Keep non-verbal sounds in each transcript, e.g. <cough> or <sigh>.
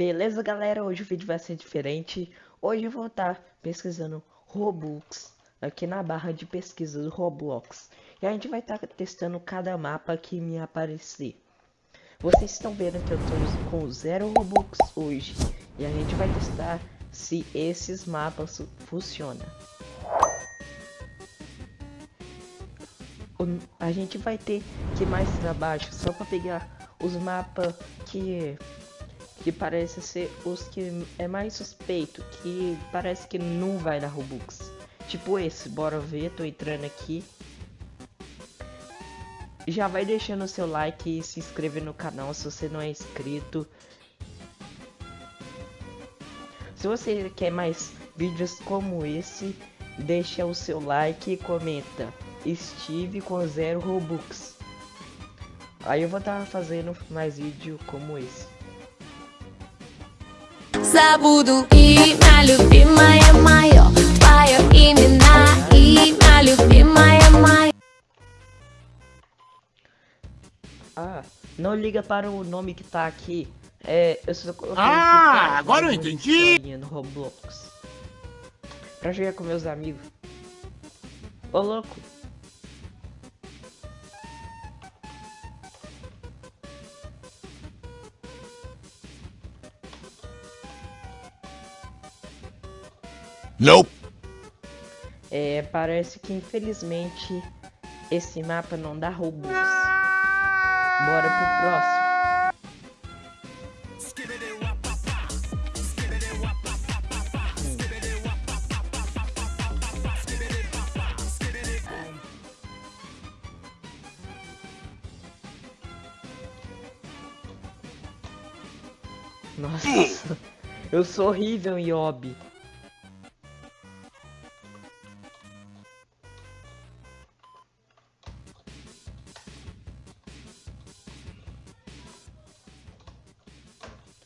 Beleza, galera? Hoje o vídeo vai ser diferente. Hoje eu vou estar pesquisando Robux aqui na barra de pesquisa do Roblox. E a gente vai estar testando cada mapa que me aparecer. Vocês estão vendo que eu estou com zero Robux hoje. E a gente vai testar se esses mapas funcionam. A gente vai ter que mais para baixo só para pegar os mapas que que parece ser os que é mais suspeito, que parece que não vai dar Robux. Tipo esse, bora ver, tô entrando aqui. Já vai deixando o seu like e se inscrever no canal se você não é inscrito. Se você quer mais vídeos como esse, deixa o seu like e comenta. Estive com zero Robux. Aí eu vou estar tá fazendo mais vídeo como esse забуду И моя любимая мое Твое имена И моя любимая моя Ah, não liga para o nome que tá aqui. É, eu só coloquei Ah, agora eu entendi. No Roblox. Pra jogar com meus amigos. Ô louco. Nope. É, parece que infelizmente esse mapa não dá robôs. Bora pro próximo. Nossa, <laughs> eu sou horrível Yobi.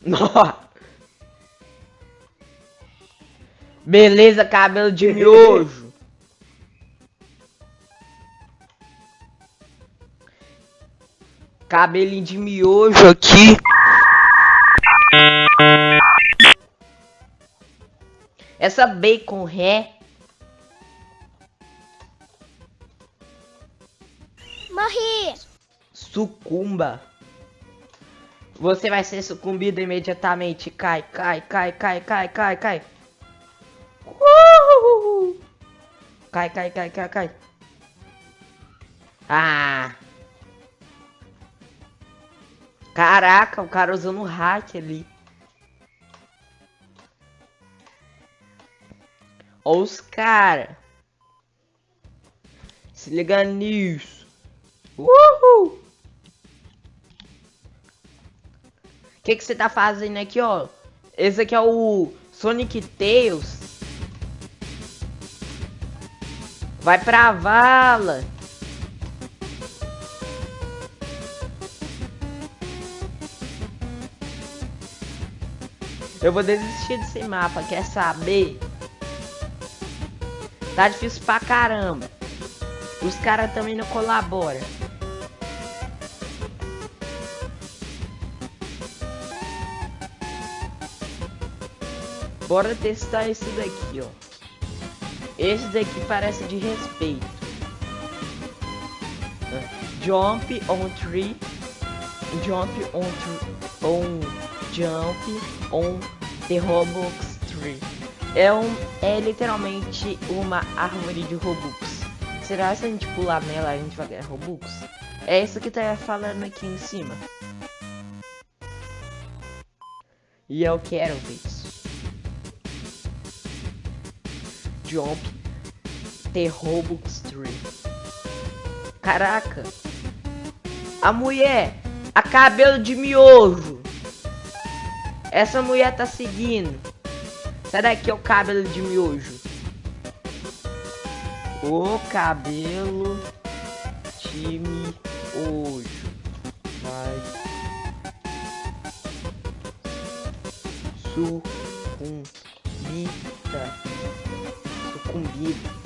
<laughs> Beleza, cabelo de miojo. Cabelinho de miojo aqui. Essa bacon ré. Morri. Sucumba. Você vai ser sucumbido imediatamente. Cai, cai, cai, cai, cai, cai, cai. Uhul. Cai, cai, cai, cai, cai. Ah. Caraca, o cara usando um hack ali. Olha os cara. Se liga nisso. Uhul. Que que você tá fazendo aqui, ó? Esse aqui é o Sonic Tails. Vai pra vala. Eu vou desistir desse mapa, quer saber? Tá difícil pra caramba. Os caras também não colaboram. Bora testar esse daqui, ó. Esse daqui parece de respeito. Jump on tree. Jump on tree. On jump on the Robux tree. É, um, é literalmente uma árvore de Robux. Será que se a gente pular nela a gente vai ganhar Robux? É isso que tá falando aqui em cima. E eu quero ver isso. Jump The Robux Tree. Caraca. A mulher. A cabelo de miojo. Essa mulher tá seguindo. Sai daqui, o cabelo de miojo. O cabelo de miojo. Vai. Sucumbita sucumbido